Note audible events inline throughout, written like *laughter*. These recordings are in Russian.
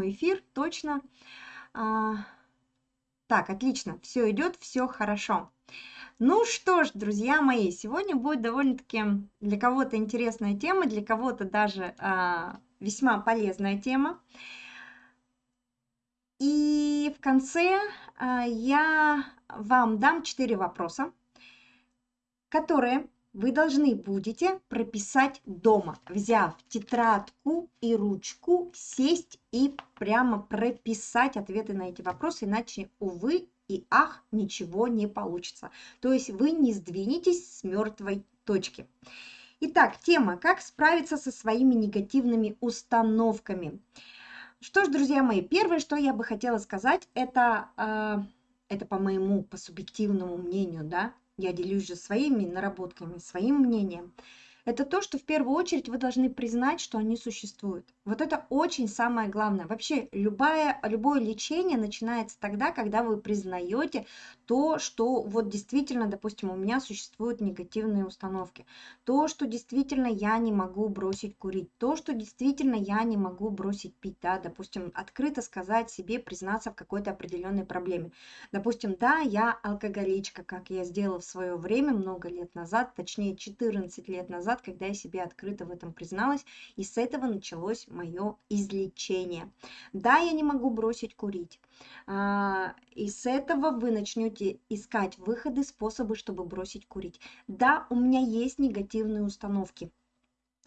эфир, точно. А, так, отлично, все идет, все хорошо. Ну что ж, друзья мои, сегодня будет довольно-таки для кого-то интересная тема, для кого-то даже а, весьма полезная тема. И в конце а, я вам дам четыре вопроса, которые вы должны будете прописать дома, взяв тетрадку и ручку, сесть и прямо прописать ответы на эти вопросы, иначе, увы и ах, ничего не получится. То есть вы не сдвинетесь с мертвой точки. Итак, тема «Как справиться со своими негативными установками». Что ж, друзья мои, первое, что я бы хотела сказать, это, э, это по моему, по субъективному мнению, да, я делюсь же своими наработками, своим мнением, это то, что в первую очередь вы должны признать, что они существуют. Вот это очень самое главное. Вообще любое, любое лечение начинается тогда, когда вы признаете то, что вот действительно, допустим, у меня существуют негативные установки, то, что действительно я не могу бросить курить, то, что действительно я не могу бросить пить, да, допустим, открыто сказать себе, признаться в какой-то определенной проблеме. Допустим, да, я алкоголичка, как я сделала в свое время, много лет назад, точнее 14 лет назад, назад, когда я себе открыто в этом призналась, и с этого началось мое излечение. Да, я не могу бросить курить. А, и с этого вы начнете искать выходы, способы, чтобы бросить курить. Да, у меня есть негативные установки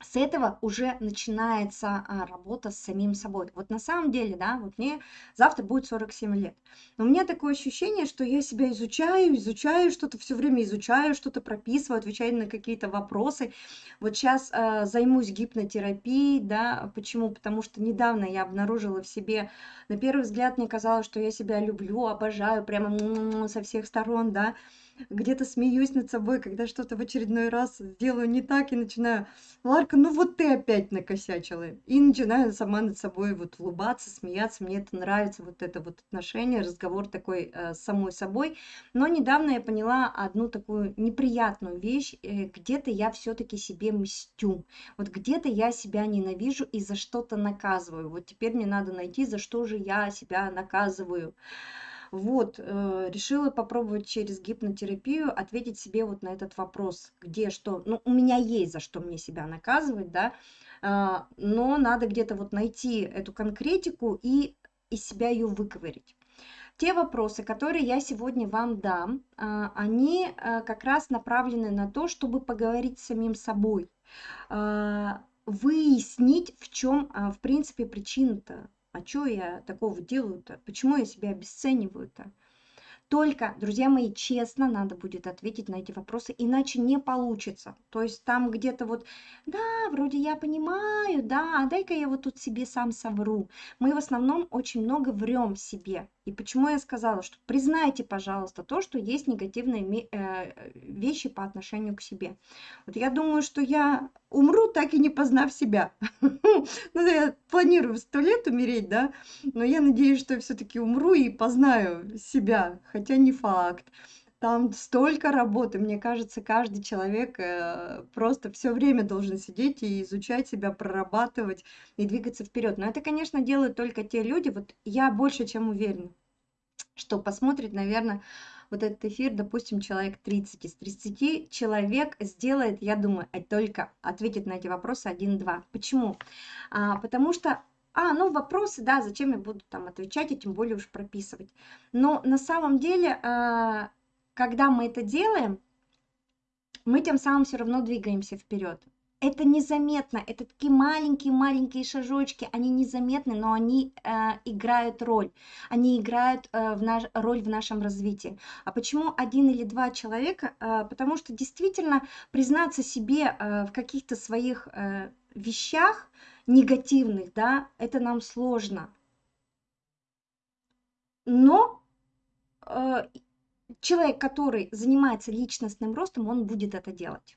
с этого уже начинается а, работа с самим собой. Вот на самом деле, да, вот мне завтра будет 47 лет. Но у меня такое ощущение, что я себя изучаю, изучаю что-то, все время изучаю, что-то прописываю, отвечаю на какие-то вопросы. Вот сейчас э, займусь гипнотерапией, да, почему? Потому что недавно я обнаружила в себе, на первый взгляд мне казалось, что я себя люблю, обожаю, прямо со всех сторон, да, где-то смеюсь над собой, когда что-то в очередной раз сделаю не так и начинаю, Ларка, ну вот ты опять накосячила. И начинаю сама над собой вот улыбаться, смеяться. Мне это нравится, вот это вот отношение, разговор такой э, самой собой. Но недавно я поняла одну такую неприятную вещь. Э, где-то я все-таки себе мстю. Вот где-то я себя ненавижу и за что-то наказываю. Вот теперь мне надо найти, за что же я себя наказываю. Вот, э, решила попробовать через гипнотерапию ответить себе вот на этот вопрос, где что. Ну, у меня есть за что мне себя наказывать, да, а, но надо где-то вот найти эту конкретику и из себя ее выковырить. Те вопросы, которые я сегодня вам дам, а, они а, как раз направлены на то, чтобы поговорить с самим собой, выяснить, в чем, в принципе, причина-то а что я такого делаю-то? Почему я себя обесцениваю-то? Только, друзья мои, честно надо будет ответить на эти вопросы, иначе не получится. То есть там где-то вот, да, вроде я понимаю, да, а дай-ка я вот тут себе сам совру. Мы в основном очень много врем себе. И почему я сказала, что признайте, пожалуйста, то, что есть негативные э, вещи по отношению к себе. Вот я думаю, что я умру, так и не познав себя. *laughs* Ну, я планирую сто лет умереть, да, но я надеюсь, что я все-таки умру и познаю себя, хотя не факт. Там столько работы, мне кажется, каждый человек э, просто все время должен сидеть и изучать себя, прорабатывать и двигаться вперед. Но это, конечно, делают только те люди, вот я больше чем уверена, что посмотрит, наверное, вот этот эфир, допустим, человек 30. Из 30 человек сделает, я думаю, только ответит на эти вопросы 1-2. Почему? А, потому что а, ну вопросы, да, зачем я буду там отвечать и тем более уж прописывать. Но на самом деле, а, когда мы это делаем, мы тем самым все равно двигаемся вперед. Это незаметно, это такие маленькие-маленькие шажочки, они незаметны, но они э, играют роль, они играют э, в наш, роль в нашем развитии. А почему один или два человека? Э, потому что действительно признаться себе э, в каких-то своих э, вещах негативных, да, это нам сложно. Но э, человек, который занимается личностным ростом, он будет это делать.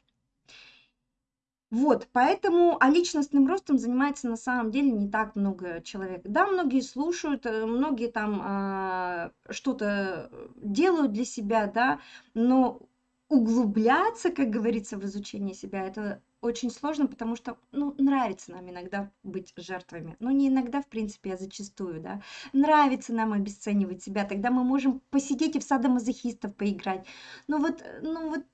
Вот, поэтому, а личностным ростом занимается на самом деле не так много человек. Да, многие слушают, э, многие там а, что-то делают для себя, да, но углубляться, как говорится, в изучение себя, это очень сложно, потому что, ну, нравится нам иногда быть жертвами. Ну, не иногда, в принципе, а зачастую, да. Нравится нам обесценивать себя, тогда мы можем посидеть и в садомазохистов поиграть. Ну вот, ну вот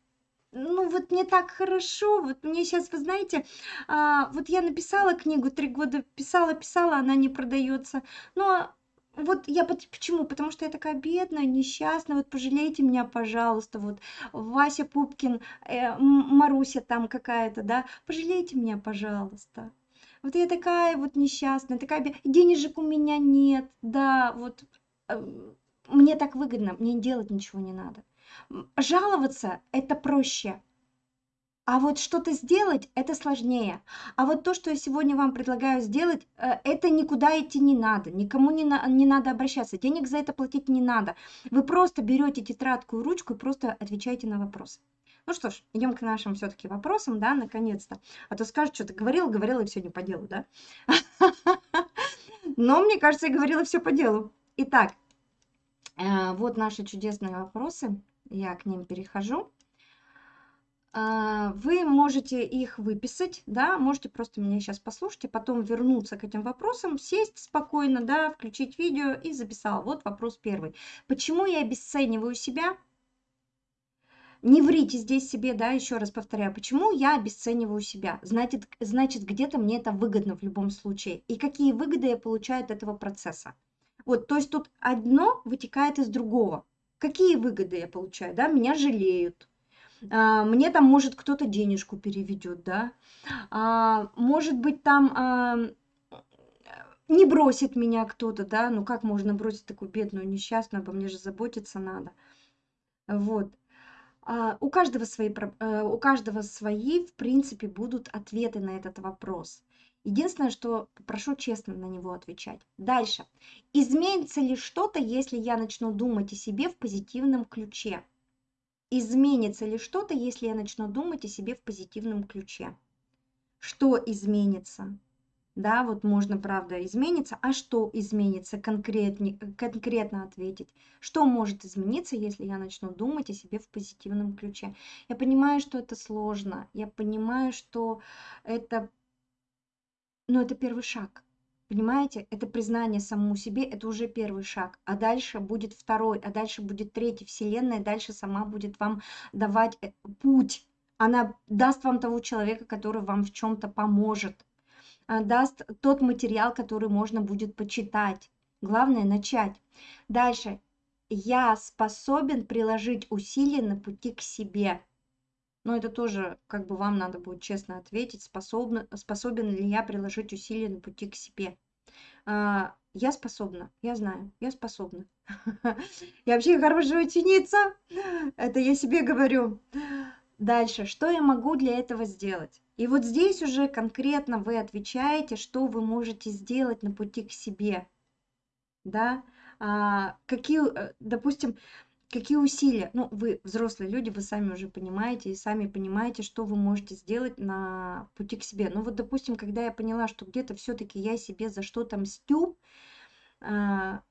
ну вот мне так хорошо, вот мне сейчас, вы знаете, а, вот я написала книгу, три года писала, писала, она не продается, но вот я почему? Потому что я такая бедная, несчастная, вот пожалейте меня, пожалуйста, вот Вася Пупкин, э, Маруся там какая-то, да, пожалейте меня, пожалуйста. Вот я такая вот несчастная, такая, денежек у меня нет, да, вот э, мне так выгодно, мне делать ничего не надо. Жаловаться это проще, а вот что-то сделать это сложнее. А вот то, что я сегодня вам предлагаю сделать, э, это никуда идти не надо, никому не, на, не надо обращаться, денег за это платить не надо. Вы просто берете тетрадку и ручку и просто отвечаете на вопросы. Ну что ж, идем к нашим все-таки вопросам, да, наконец-то. А то скажут, что ты говорила, говорила и все не по делу, да? *laughs* Но мне кажется, я говорила все по делу. Итак, э, вот наши чудесные вопросы. Я к ним перехожу. А, вы можете их выписать, да, можете просто меня сейчас послушать, и потом вернуться к этим вопросам, сесть спокойно, да, включить видео и записал. Вот вопрос первый. Почему я обесцениваю себя? Не врите здесь себе, да, еще раз повторяю, почему я обесцениваю себя? Значит, значит где-то мне это выгодно в любом случае. И какие выгоды я получаю от этого процесса? Вот, то есть тут одно вытекает из другого. Какие выгоды я получаю, да? Меня жалеют, а, мне там, может, кто-то денежку переведет, да, а, может быть, там а, не бросит меня кто-то, да, ну как можно бросить такую бедную, несчастную, обо мне же заботиться надо. Вот. А, у каждого свои, э, у каждого свои, в принципе, будут ответы на этот вопрос. Единственное, что прошу честно на него отвечать. Дальше. Изменится ли что-то, если я начну думать о себе в позитивном ключе? Изменится ли что-то, если я начну думать о себе в позитивном ключе? Что изменится? Да, вот можно, правда, измениться. А что изменится? Конкретне, конкретно ответить. Что может измениться, если я начну думать о себе в позитивном ключе? Я понимаю, что это сложно. Я понимаю, что это... Но это первый шаг. Понимаете, это признание самому себе, это уже первый шаг. А дальше будет второй, а дальше будет третий. Вселенная дальше сама будет вам давать э, путь. Она даст вам того человека, который вам в чем-то поможет. Даст тот материал, который можно будет почитать. Главное начать. Дальше. Я способен приложить усилия на пути к себе. Но это тоже как бы вам надо будет честно ответить, способна, способен ли я приложить усилия на пути к себе. А, я способна, я знаю, я способна. *laughs* Я вообще хорошая ученица, это я себе говорю. Дальше, что я могу для этого сделать? И вот здесь уже конкретно вы отвечаете, что вы можете сделать на пути к себе. Да? А, какие, э, допустим, Какие усилия? Ну, вы взрослые люди, вы сами уже понимаете и сами понимаете, что вы можете сделать на пути к себе. Ну вот, допустим, когда я поняла, что где-то все-таки я себе за что-то мстю, а,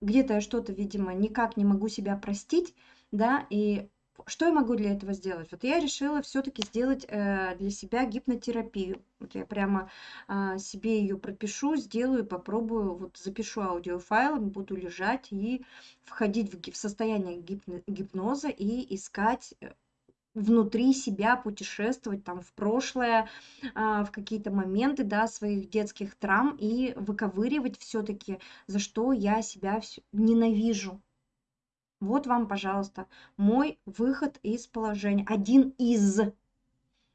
где-то я что-то, видимо, никак не могу себя простить, да, и что я могу для этого сделать? Вот я решила все-таки сделать э, для себя гипнотерапию. Вот я прямо э, себе ее пропишу, сделаю, попробую, вот запишу аудиофайл, буду лежать и входить в, в состояние гипно, гипноза и искать э, внутри себя путешествовать там в прошлое, а, в какие-то моменты, да, своих детских травм и выковыривать все-таки, за что я себя ненавижу, вот вам, пожалуйста, мой выход из положения. Один из.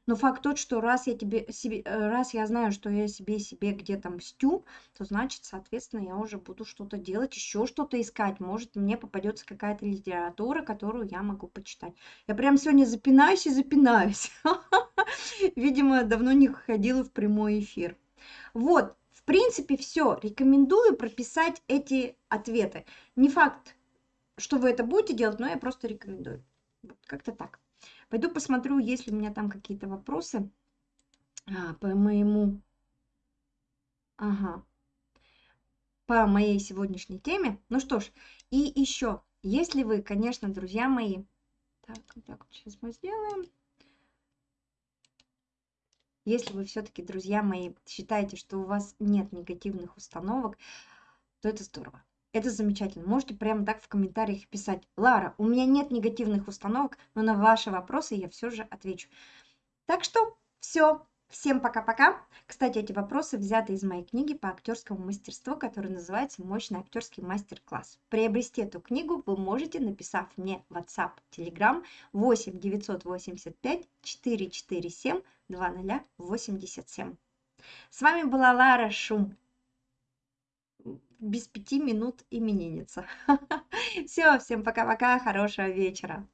Но факт тот, что раз я, тебе, себе, э, раз я знаю, что я себе себе где-то мстю, то значит, соответственно, я уже буду что-то делать, еще что-то искать. Может, мне попадется какая-то литература, которую я могу почитать. Я прям сегодня запинаюсь и запинаюсь. *laughs* Видимо, давно не ходила в прямой эфир. Вот, в принципе, все. Рекомендую прописать эти ответы. Не факт, что вы это будете делать, но я просто рекомендую. Вот, как-то так. Пойду посмотрю, есть ли у меня там какие-то вопросы а, по моему... Ага. По моей сегодняшней теме. Ну что ж, и еще, если вы, конечно, друзья мои... Так, так, сейчас мы сделаем. Если вы все-таки, друзья мои, считаете, что у вас нет негативных установок, то это здорово. Это замечательно. Можете прямо так в комментариях писать. Лара, у меня нет негативных установок, но на ваши вопросы я все же отвечу. Так что все. Всем пока-пока. Кстати, эти вопросы взяты из моей книги по актерскому мастерству, которая называется «Мощный актерский мастер-класс». Приобрести эту книгу вы можете, написав мне WhatsApp, Telegram 8 985 447 2087. С вами была Лара Шум. Без пяти минут именинница. *laughs* Все, всем пока-пока, хорошего вечера.